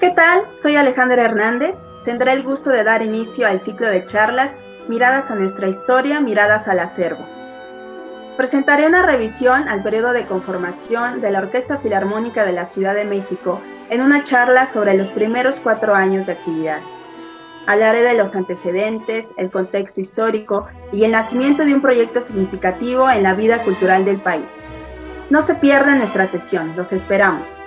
¿Qué tal? Soy Alejandra Hernández. Tendré el gusto de dar inicio al ciclo de charlas Miradas a nuestra historia, miradas al acervo. Presentaré una revisión al periodo de conformación de la Orquesta Filarmónica de la Ciudad de México en una charla sobre los primeros cuatro años de actividades. Hablaré de los antecedentes, el contexto histórico y el nacimiento de un proyecto significativo en la vida cultural del país. No se pierdan nuestra sesión, los esperamos.